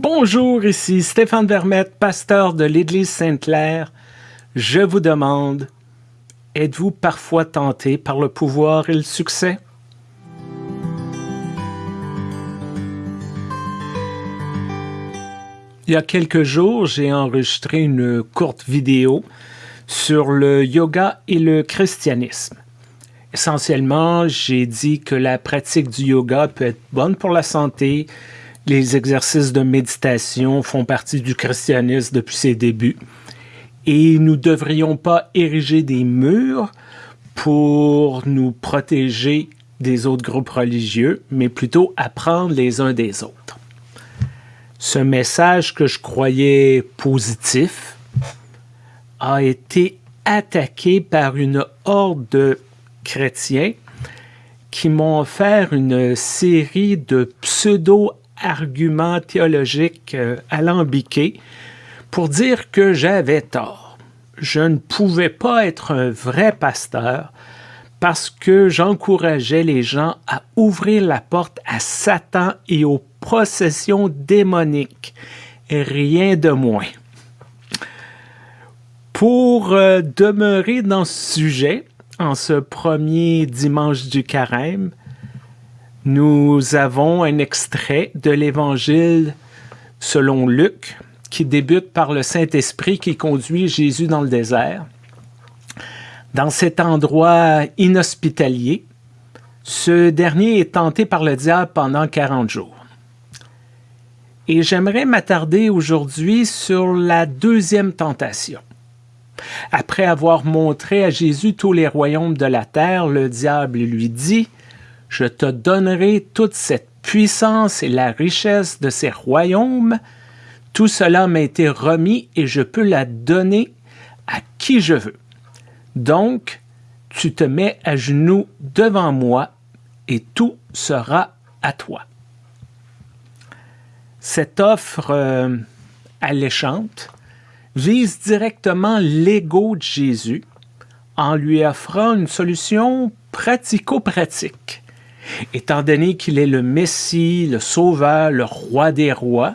Bonjour, ici Stéphane Vermette, pasteur de l'Église Sainte-Claire. Je vous demande, êtes-vous parfois tenté par le pouvoir et le succès? Il y a quelques jours, j'ai enregistré une courte vidéo sur le yoga et le christianisme. Essentiellement, j'ai dit que la pratique du yoga peut être bonne pour la santé, les exercices de méditation font partie du christianisme depuis ses débuts. Et nous ne devrions pas ériger des murs pour nous protéger des autres groupes religieux, mais plutôt apprendre les uns des autres. Ce message que je croyais positif a été attaqué par une horde de chrétiens qui m'ont offert une série de pseudo arguments théologiques euh, alambiqués pour dire que j'avais tort. Je ne pouvais pas être un vrai pasteur parce que j'encourageais les gens à ouvrir la porte à Satan et aux possessions démoniques, rien de moins. Pour euh, demeurer dans ce sujet, en ce premier dimanche du carême, nous avons un extrait de l'Évangile selon Luc qui débute par le Saint-Esprit qui conduit Jésus dans le désert. Dans cet endroit inhospitalier, ce dernier est tenté par le diable pendant 40 jours. Et j'aimerais m'attarder aujourd'hui sur la deuxième tentation. Après avoir montré à Jésus tous les royaumes de la terre, le diable lui dit je te donnerai toute cette puissance et la richesse de ces royaumes. Tout cela m'a été remis et je peux la donner à qui je veux. Donc, tu te mets à genoux devant moi et tout sera à toi. Cette offre euh, alléchante vise directement l'ego de Jésus en lui offrant une solution pratico-pratique étant donné qu'il est le Messie, le Sauveur, le Roi des rois,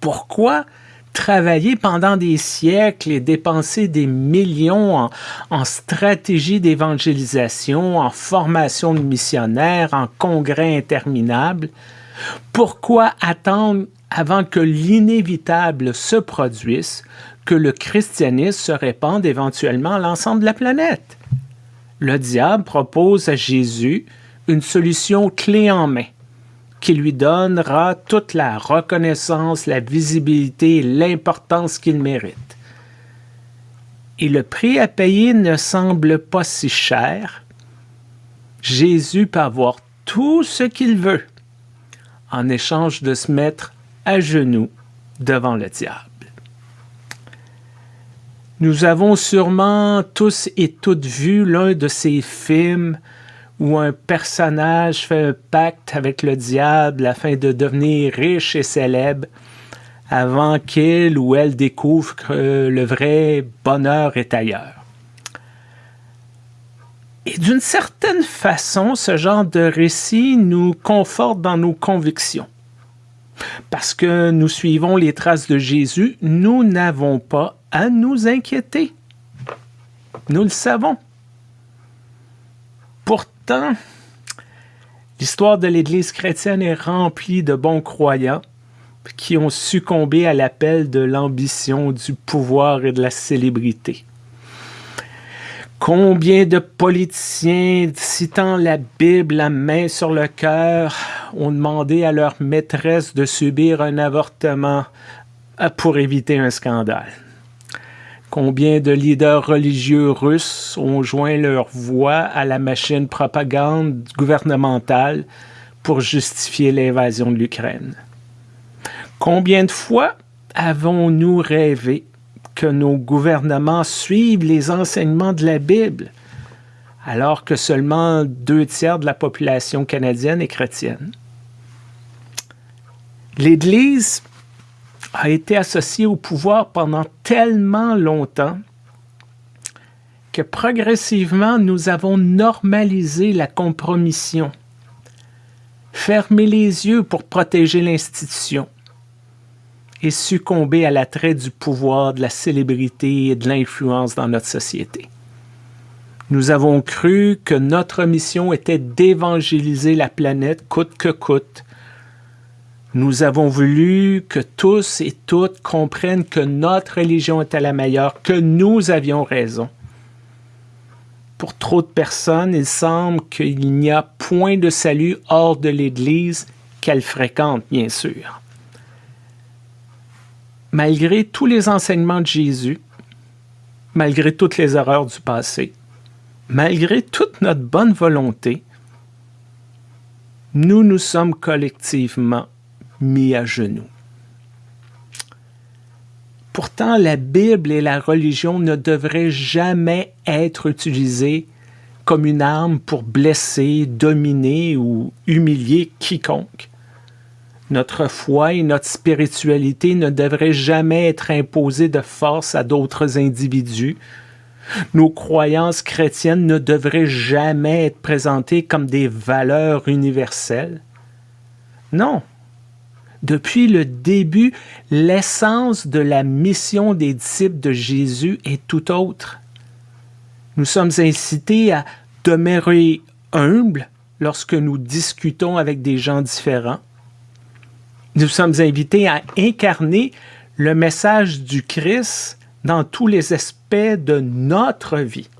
pourquoi travailler pendant des siècles et dépenser des millions en, stratégie d'évangélisation, en formation de missionnaires, en congrès interminables? Pourquoi attendre avant que l'inévitable se produise, que le christianisme se répande éventuellement à l'ensemble de la planète? Le diable propose à Jésus une solution clé en main qui lui donnera toute la reconnaissance, la visibilité et l'importance qu'il mérite. Et le prix à payer ne semble pas si cher. Jésus peut avoir tout ce qu'il veut en échange de se mettre à genoux devant le diable. Nous avons sûrement tous et toutes vu l'un de ces films où un personnage fait un pacte avec le diable afin de devenir riche et célèbre avant qu'il ou elle découvre que le vrai bonheur est ailleurs. Et d'une certaine façon, ce genre de récit nous conforte dans nos convictions. Parce que nous suivons les traces de Jésus, nous n'avons pas à nous inquiéter. Nous le savons. L'histoire de l'Église chrétienne est remplie de bons croyants qui ont succombé à l'appel de l'ambition, du pouvoir et de la célébrité. Combien de politiciens, citant la Bible la main sur le cœur, ont demandé à leur maîtresse de subir un avortement pour éviter un scandale? Combien de leaders religieux russes ont joint leur voix à la machine propagande gouvernementale pour justifier l'invasion de l'Ukraine? Combien de fois avons-nous rêvé que nos gouvernements suivent les enseignements de la Bible, alors que seulement deux tiers de la population canadienne est chrétienne? L'Église a été associé au pouvoir pendant tellement longtemps que progressivement nous avons normalisé la compromission, fermé les yeux pour protéger l'institution, et succomber à l'attrait du pouvoir, de la célébrité et de l'influence dans notre société. Nous avons cru que notre mission était d'évangéliser la planète coûte que coûte. Nous avons voulu que tous et toutes comprennent que notre religion était la meilleure, que nous avions raison. Pour trop de personnes, il semble qu'il n'y a point de salut hors de l'Église qu'elles fréquentent, bien sûr. Malgré tous les enseignements de Jésus, malgré toutes les erreurs du passé, malgré toute notre bonne volonté, nous nous sommes collectivement mis à genoux. Pourtant, la Bible et la religion ne devraient jamais être utilisées comme une arme pour blesser, dominer ou humilier quiconque. Notre foi et notre spiritualité ne devraient jamais être imposées de force à d'autres individus. Nos croyances chrétiennes ne devraient jamais être présentées comme des valeurs universelles. Non, depuis le début, l'essence de la mission des disciples de Jésus est tout autre. Nous sommes incités à demeurer humbles lorsque nous discutons avec des gens différents. Nous sommes invités à incarner le message du Christ dans tous les aspects de notre vie.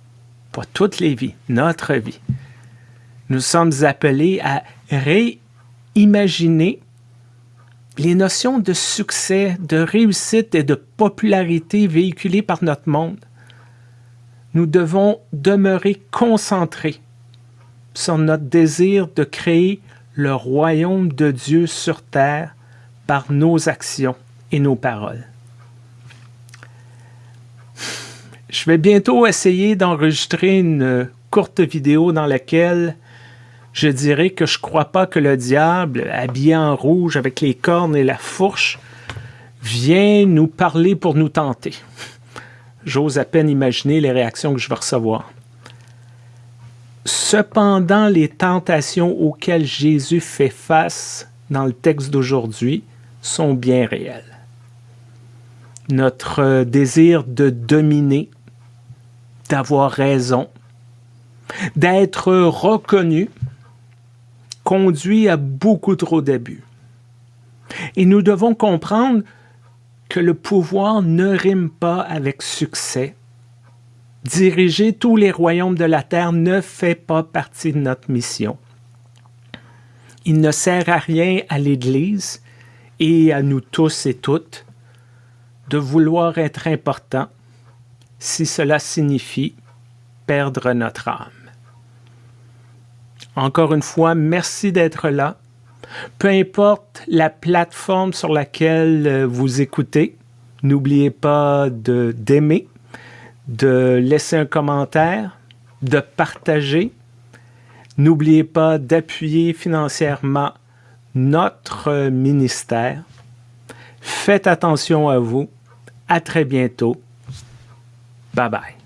Pas toutes les vies, notre vie. Nous sommes appelés à réimaginer les notions de succès, de réussite et de popularité véhiculées par notre monde. Nous devons demeurer concentrés sur notre désir de créer le royaume de Dieu sur terre par nos actions et nos paroles. Je vais bientôt essayer d'enregistrer une courte vidéo dans laquelle je dirais que je crois pas que le diable, habillé en rouge avec les cornes et la fourche, vient nous parler pour nous tenter. J'ose à peine imaginer les réactions que je vais recevoir. Cependant, les tentations auxquelles Jésus fait face dans le texte d'aujourd'hui sont bien réelles. Notre désir de dominer, d'avoir raison, d'être reconnu, conduit à beaucoup trop d'abus. Et nous devons comprendre que le pouvoir ne rime pas avec succès. Diriger tous les royaumes de la terre ne fait pas partie de notre mission. Il ne sert à rien à l'Église et à nous tous et toutes de vouloir être importants si cela signifie perdre notre âme. Encore une fois, merci d'être là. Peu importe la plateforme sur laquelle euh, vous écoutez, n'oubliez pas d'aimer, de, laisser un commentaire, de partager. N'oubliez pas d'appuyer financièrement notre ministère. Faites attention à vous. À très bientôt. Bye bye.